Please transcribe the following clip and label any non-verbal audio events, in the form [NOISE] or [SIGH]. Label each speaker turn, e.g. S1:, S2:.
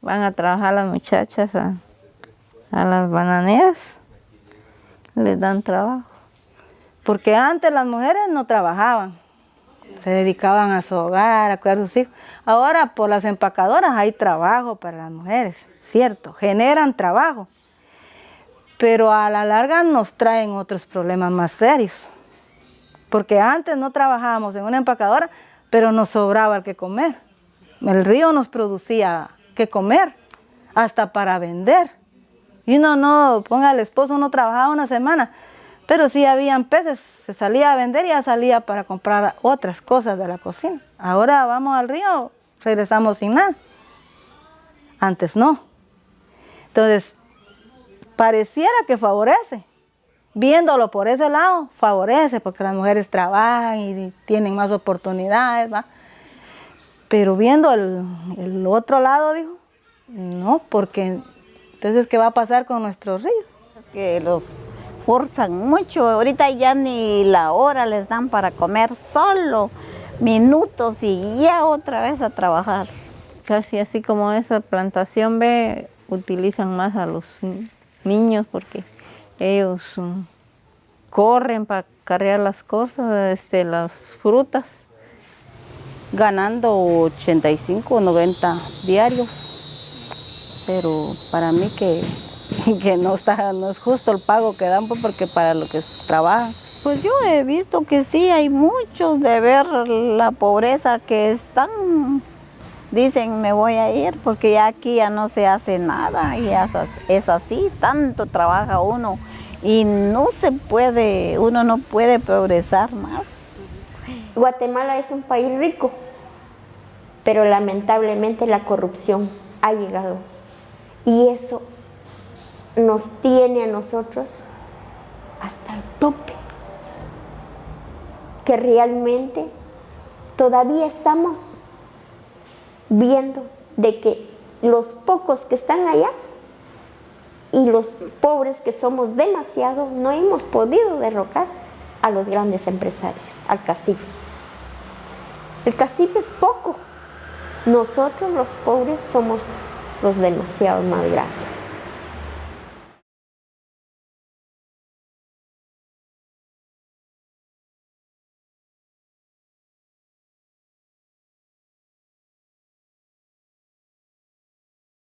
S1: Van a trabajar las muchachas a, a las bananeras, les dan trabajo. Porque antes las mujeres no trabajaban, se dedicaban a su hogar, a cuidar a sus hijos. Ahora por las empacadoras hay trabajo para las mujeres, cierto, generan trabajo. Pero a la larga nos traen otros problemas más serios. Porque antes no trabajábamos en una empacadora, pero nos sobraba el que comer. El río nos producía que comer, hasta para vender. Y uno no, ponga al esposo, uno trabajaba una semana, pero si habían peces, se salía a vender y ya salía para comprar otras cosas de la cocina. Ahora vamos al río, regresamos sin nada. Antes no. Entonces, pareciera que favorece. Viéndolo por ese lado, favorece, porque las mujeres trabajan y tienen más oportunidades, ¿va? Pero viendo el, otro lado, dijo, no, porque entonces, ¿qué va a pasar con nuestros ríos?
S2: Es que los forzan mucho, ahorita ya ni la hora les dan para comer, solo minutos y ya otra vez a trabajar.
S1: Casi así como esa plantación ve, utilizan más a los niños porque ellos mm, corren para cargar las cosas, este, las frutas
S2: ganando 85 o 90 diarios. Pero para mí que, [LAUGHS] que no, está, no es justo el pago que dan pues, porque para lo que trabajan. Pues yo he visto que sí, hay muchos de ver la pobreza que están, dicen me voy a ir porque ya aquí ya no se hace nada y es así, tanto trabaja uno y no se puede, uno no puede progresar más.
S3: Guatemala es un país rico, pero lamentablemente la corrupción ha llegado y eso nos tiene a nosotros hasta el tope, que realmente todavía estamos viendo de que los pocos que están allá y los pobres que somos demasiado no hemos podido derrocar a los grandes empresarios, al cacique. El cacique es poco, nosotros los pobres somos los demasiado más grandes.